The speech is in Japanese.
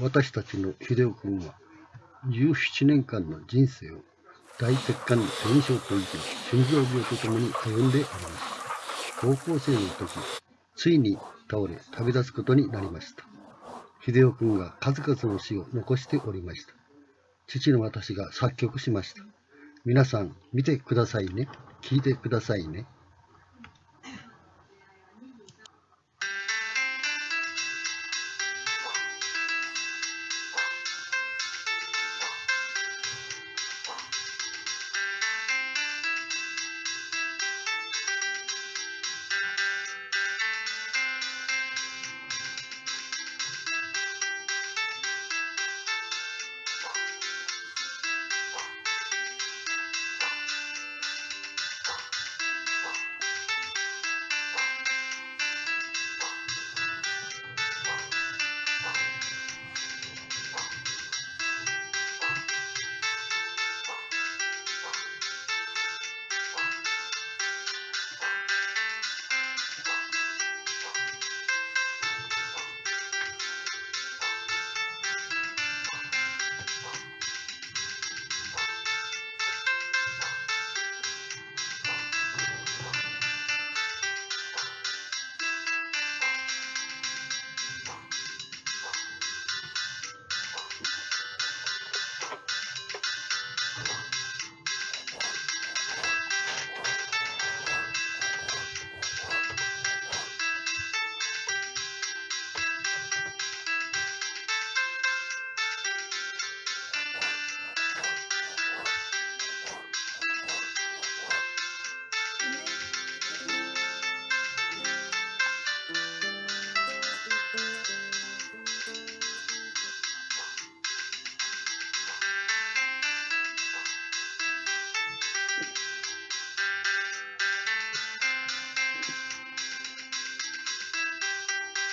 私たちの秀夫君は17年間の人生を大血管炎症といき心臓病とともに歩んでおります。高校生の時ついに倒れ旅立つことになりました。秀夫君が数々の詩を残しておりました。父の私が作曲しました。皆さん見てくださいね。聞いてくださいね。